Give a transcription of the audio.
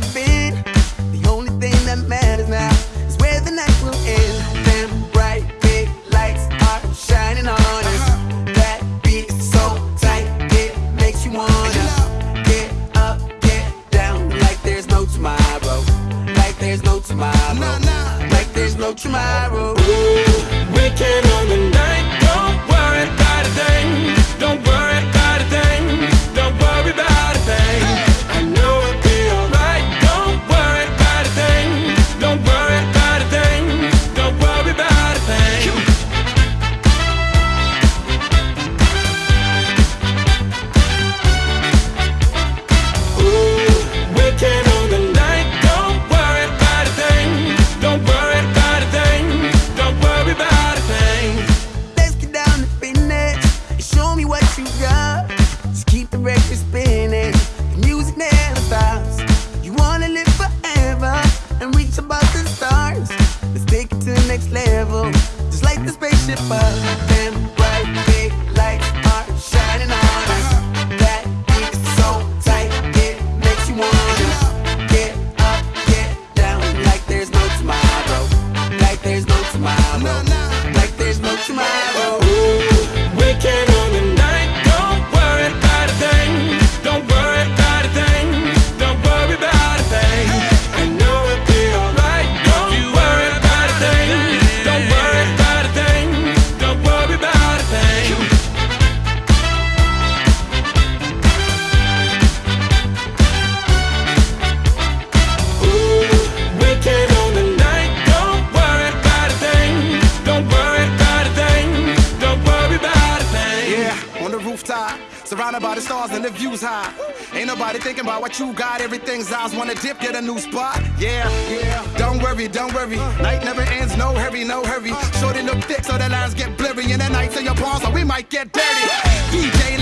The only thing that matters now is where the night will end. Them bright big lights are shining on. That beat so tight, it makes you wanna get up, get down like there's no tomorrow, like there's no tomorrow, like there's no tomorrow. Ooh. you. Just keep the record spinning, the music never stops. You wanna live forever and reach above the stars. Let's take it to the next level, just like the spaceship up. Surrounded by the stars and the views high. Ain't nobody thinking about what you got. Everything's eyes wanna dip, get a new spot. Yeah, yeah. Don't worry, don't worry. Night never ends, no hurry, no hurry. Shorty look thick, so the lines get blurry. And the nights in your palms, so we might get dirty. DJ